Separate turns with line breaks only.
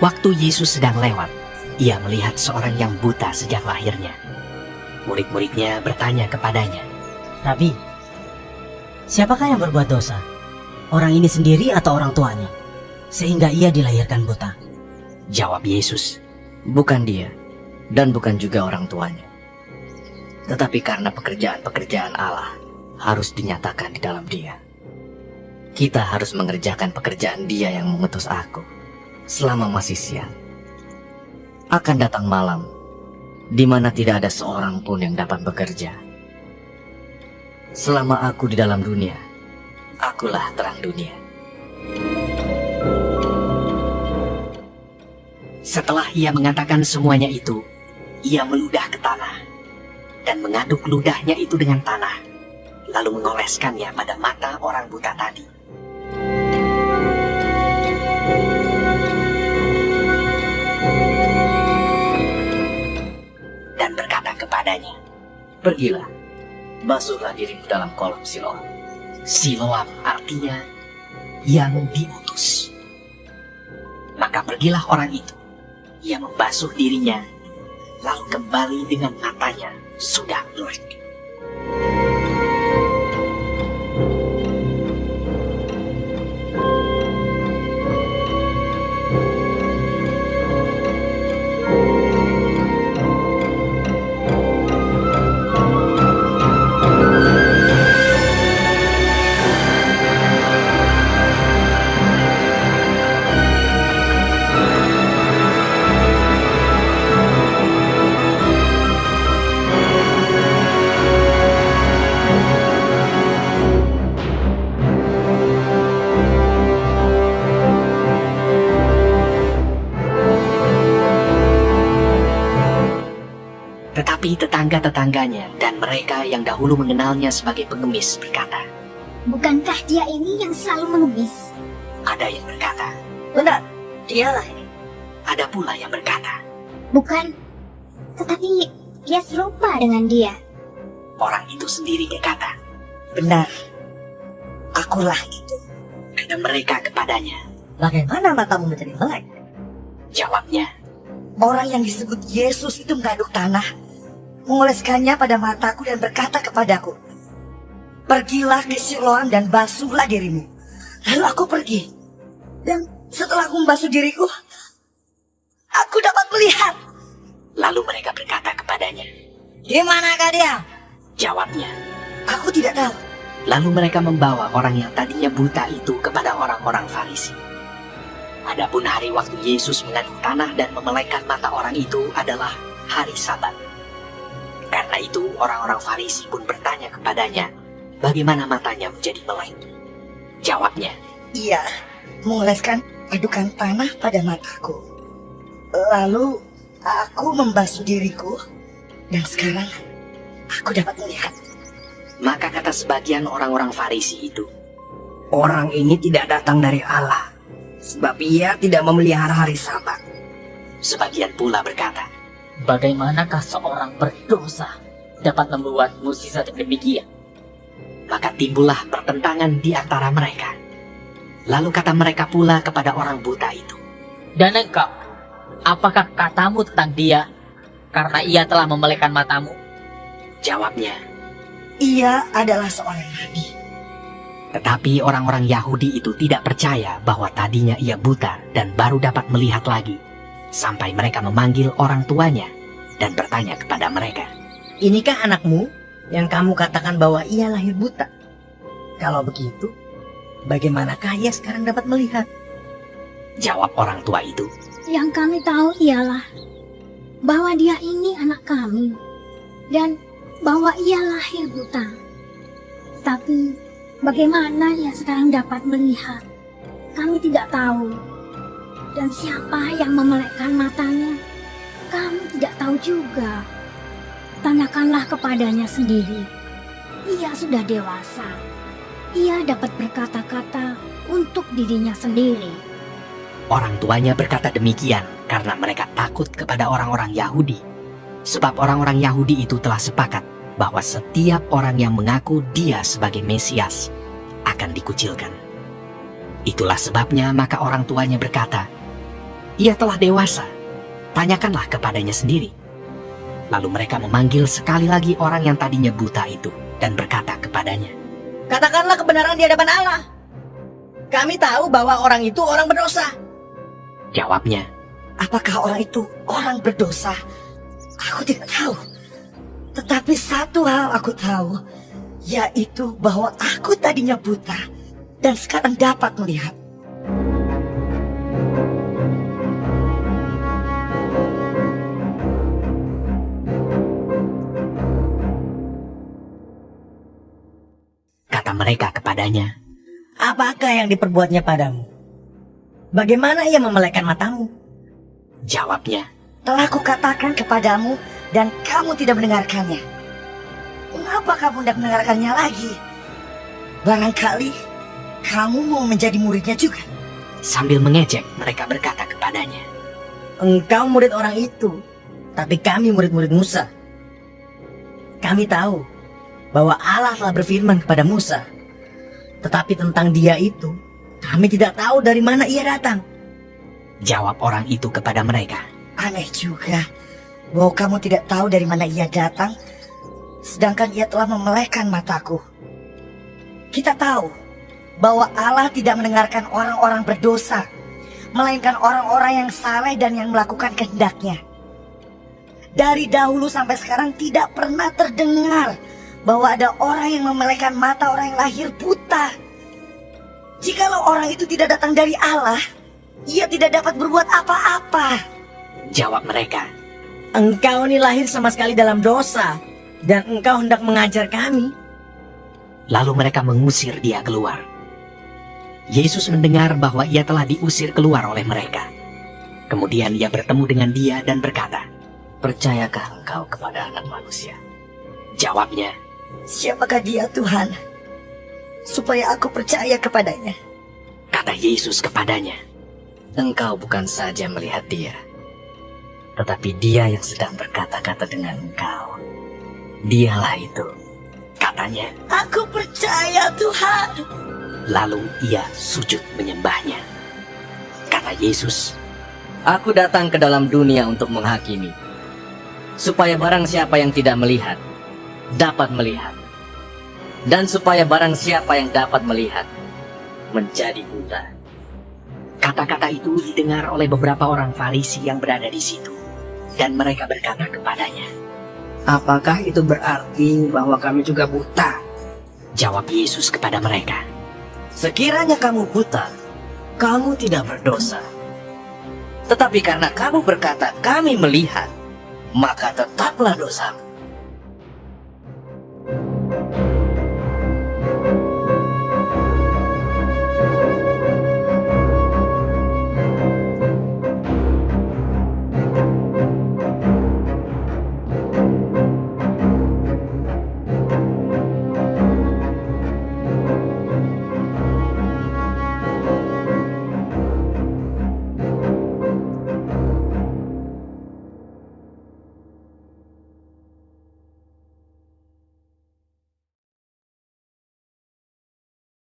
Waktu Yesus sedang lewat, ia melihat seorang yang buta sejak lahirnya. Murid-muridnya bertanya kepadanya,
Rabi, siapakah yang berbuat dosa? Orang ini sendiri atau orang tuanya? Sehingga ia dilahirkan buta.
Jawab Yesus, bukan dia, dan bukan juga orang tuanya. Tetapi karena pekerjaan-pekerjaan Allah harus dinyatakan di dalam dia. Kita harus mengerjakan pekerjaan dia yang mengutus aku selama masih siang. Akan datang malam, di mana tidak ada seorang pun yang dapat bekerja. Selama aku di dalam dunia, akulah terang dunia. Setelah ia mengatakan semuanya itu, ia meludah ke tanah dan mengaduk ludahnya itu dengan tanah, lalu mengoleskannya pada mata orang buta tadi. Pergilah, basuhlah dirimu dalam kolam Siloam. Siloam artinya yang diutus. Maka pergilah orang itu. Ia membasuh dirinya, lalu kembali dengan matanya sudah melek. Tetapi tetangga-tetangganya dan mereka yang dahulu mengenalnya sebagai pengemis berkata,
Bukankah dia ini yang selalu mengemis?
ada yang berkata,
Benar, dialah ini.
ada pula yang berkata,
Bukan. Tetapi dia serupa dengan dia.
orang itu sendiri berkata,
Benar, akulah itu.
kata mereka kepadanya.
Bagaimana matamu menjadi melek?
Jawabnya,
Orang yang disebut Yesus itu mengaduk tanah, mengoleskannya pada mataku dan berkata kepadaku, Pergilah ke Siloam dan basuhlah dirimu. Lalu aku pergi. Dan setelah aku membasuh diriku, aku dapat melihat.
lalu mereka berkata kepadanya.
Di manakah dia?
Jawabnya,
Aku tidak tahu.
lalu mereka membawa orang yang tadinya buta itu kepada orang-orang Farisi. Adapun hari waktu Yesus mengaduk tanah dan memelekkan mata orang itu adalah hari Sabat. Karena itu orang-orang Farisi pun bertanya kepadanya, bagaimana matanya menjadi melek. Jawabnya,
Ia mengoleskan adukan tanah pada mataku. Lalu aku membasuh diriku dan sekarang aku dapat melihat.
maka kata sebagian orang-orang Farisi itu,
Orang ini tidak datang dari Allah, sebab ia tidak memelihara hari sabat.
sebagian pula berkata,
Bagaimanakah seorang berdosa dapat membuat yang demikian?
maka timbullah pertentangan di antara mereka. Lalu kata mereka pula kepada orang buta itu,
Dan engkau, apakah katamu tentang dia karena ia telah memelekkan matamu?
jawabnya,
Ia adalah seorang nabi.
Tetapi orang-orang Yahudi itu tidak percaya bahwa tadinya ia buta dan baru dapat melihat lagi. Sampai mereka memanggil orang tuanya dan bertanya kepada mereka.
Inikah anakmu yang kamu katakan bahwa ia lahir buta? Kalau begitu, bagaimanakah ia sekarang dapat melihat?
Jawab orang tua itu,
Yang kami tahu ialah bahwa dia ini anak kami dan bahwa ia lahir buta. Tapi bagaimana ia sekarang dapat melihat? Kami tidak tahu. Dan siapa yang memelekkan matanya? Kami tidak tahu juga. Tanyakanlah kepadanya sendiri. Ia sudah dewasa. Ia dapat berkata-kata untuk dirinya sendiri.
Orang tuanya berkata demikian karena mereka takut kepada orang-orang Yahudi. Sebab orang-orang Yahudi itu telah sepakat bahwa setiap orang yang mengaku dia sebagai Mesias akan dikucilkan. Itulah sebabnya maka orang tuanya berkata, Ia telah dewasa. Tanyakanlah kepadanya sendiri. Lalu mereka memanggil sekali lagi orang yang tadinya buta itu dan berkata kepadanya,
Katakanlah kebenaran di hadapan Allah. Kami tahu bahwa orang itu orang berdosa.
Jawabnya,
Apakah orang itu orang berdosa? Aku tidak tahu. Tetapi satu hal aku tahu, yaitu bahwa aku tadinya buta dan sekarang dapat melihat.
Kepadanya,
Apakah yang diperbuatnya padamu? Bagaimana ia memelekkan matamu?
jawabnya,
Telah kukatakan kepadamu dan kamu tidak mendengarkannya. Mengapa kamu tidak mendengarkannya lagi? Barangkali kamu mau menjadi muridnya juga.
sambil mengejek mereka berkata kepadanya,
Engkau murid orang itu, tapi kami murid-murid Musa. Kami tahu bahwa Allah telah berfirman kepada Musa. Tetapi tentang dia itu, kami tidak tahu dari mana ia datang.
jawab orang itu kepada mereka.
Aneh juga bahwa kamu tidak tahu dari mana ia datang, sedangkan ia telah memelekkan mataku. Kita tahu bahwa Allah tidak mendengarkan orang-orang berdosa, melainkan orang-orang yang saleh dan yang melakukan kehendaknya. Dari dahulu sampai sekarang tidak pernah terdengar bahwa ada orang yang memelekkan mata orang yang lahir buta. Jikalau orang itu tidak datang dari Allah, ia tidak dapat berbuat apa-apa.
Jawab mereka,
Engkau ini lahir sama sekali dalam dosa, dan engkau hendak mengajar kami.
lalu mereka mengusir dia keluar. Yesus mendengar bahwa ia telah diusir keluar oleh mereka. Kemudian ia bertemu dengan dia dan berkata,
Percayakah engkau kepada anak manusia?
jawabnya,
Siapakah dia Tuhan? Supaya aku percaya kepadanya.
kata Yesus kepadanya,
Engkau bukan saja melihat dia, tetapi dia yang sedang berkata-kata dengan engkau. Dialah itu.
katanya,
Aku percaya Tuhan.
lalu ia sujud menyembahnya. Kata Yesus,
Aku datang ke dalam dunia untuk menghakimi, supaya barang siapa yang tidak melihat, dapat melihat. Dan supaya barang siapa yang dapat melihat, menjadi buta.
kata-kata itu didengar oleh beberapa orang Farisi yang berada di situ. Dan mereka berkata kepadanya,
Apakah itu berarti bahwa kami juga buta?
jawab Yesus kepada mereka,
Sekiranya kamu buta, kamu tidak berdosa. Tetapi karena kamu berkata kami melihat, maka tetaplah dosamu.